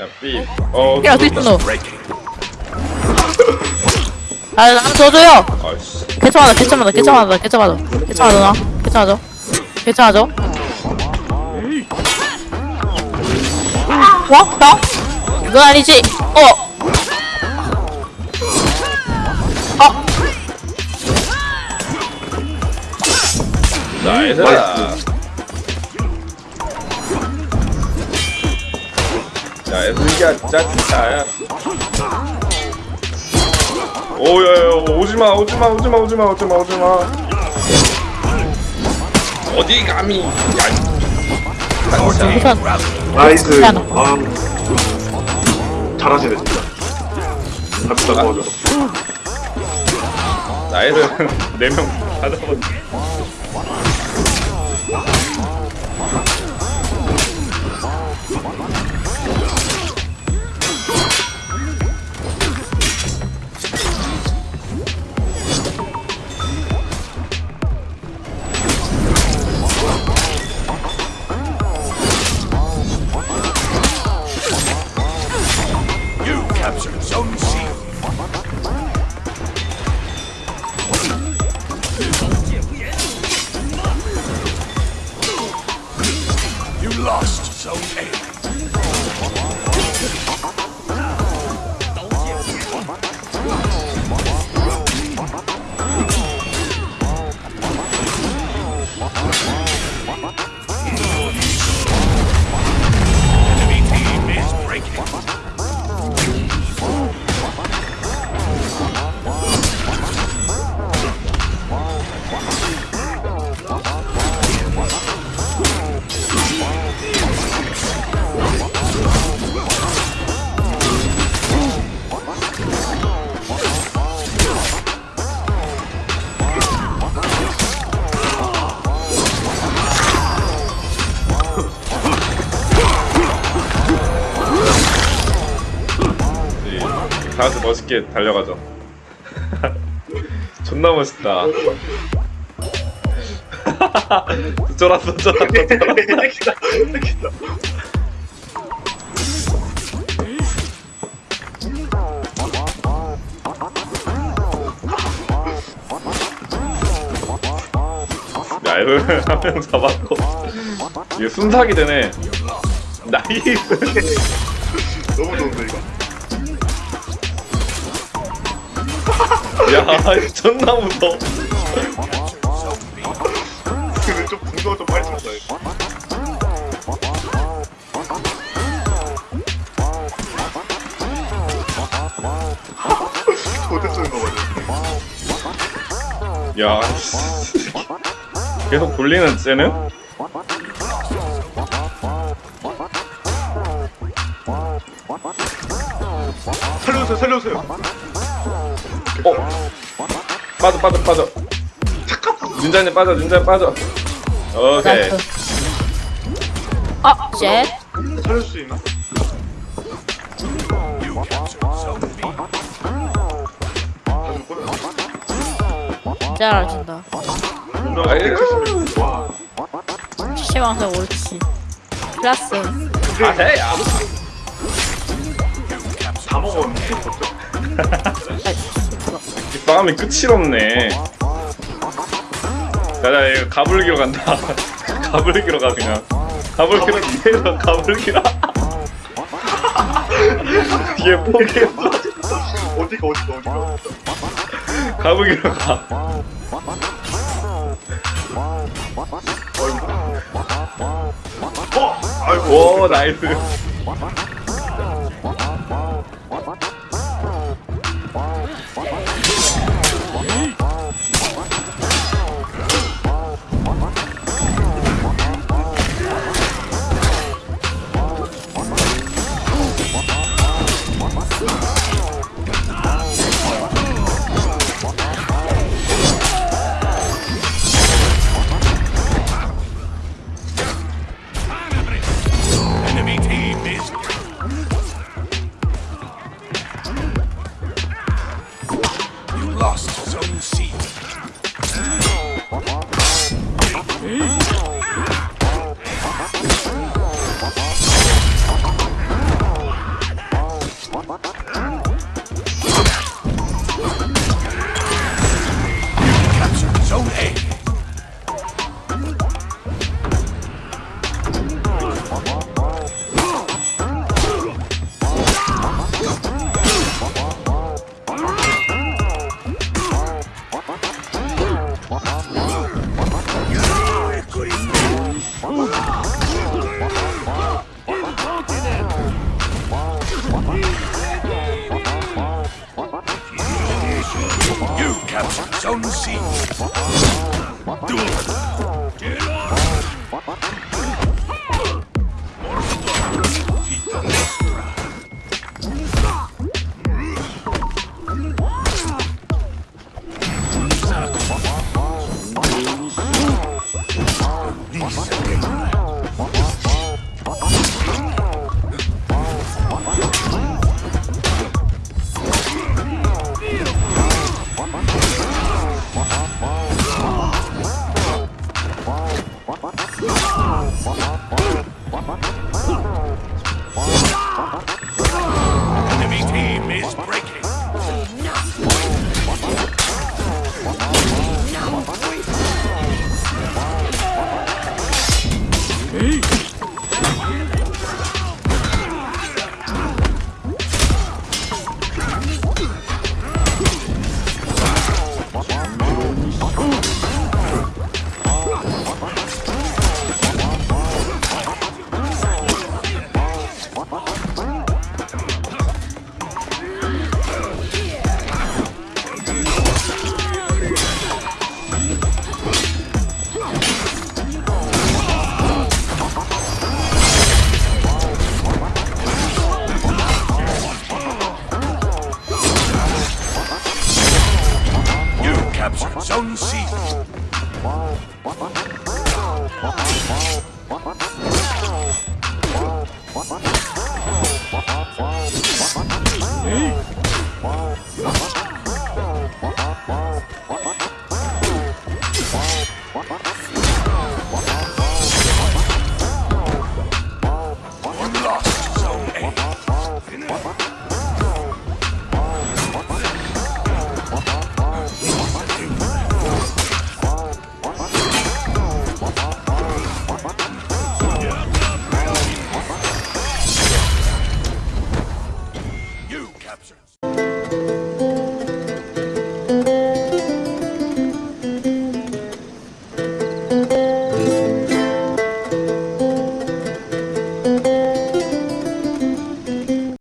야 삐. 어. 야, 있어, 너? 아, 나좀 줘줘요! 아이씨. 개처하자, 개처하자, 개처하자, 개처하자. 개처하자, 나. 개처하자. 개처하자. 뭐? 나? 이건 아니지. 어! 어! 나이스. 야, 애들이야, 짜짜야. 오야야, 오지마, 오지마, 오지마, 오지마, 오지마, 오지마. 어디 감히? 야. 우선, 나이스. 아, 잘하시네 진짜. 갑시다 도와줘. 나이스 네명 받아봤. You You lost, so end. 다 같이 멋있게 달려가죠. 존나 멋있다. 쫄았어, 쫄았어, 쫄았어. 이득이다, 이득이다. 야, 이거 한명 잡았고. 이게 순삭이 되네. 나이스. 너무 좋은데 이거. 야, 존나 무서워. 근데 좀 분노가 좀 빨리 쳤다 이거. 도대체 거 맞아. 야, 씨. 계속 돌리는 쟤는? 살려주세요, 살려주세요. 어. 빠져, 빠져, 빠져. 윤자님 빠져, 윤자님 빠져. 오케이. 아, 쉣. 살릴 수 있나? You captured Zone B. 다 죽거든. 진짜 잘하신다. 분노가 아유. 170. 와. 시방서 옳지. 플러스. 아. 다 먹었는 데 어쩌? 아이, 이 싸움이 끝이 없네. 자자, 이거 가불기로 간다. 가불기로 가 그냥. 가불기로 뒤에서 가불기라. 얘 포기했어. 어디가 어디가 어디가? 가불기로 가. 어, 아이고. 오, 나이스. Thank you. You captured Zone C. Enemy Sound season. Hey. exceptions.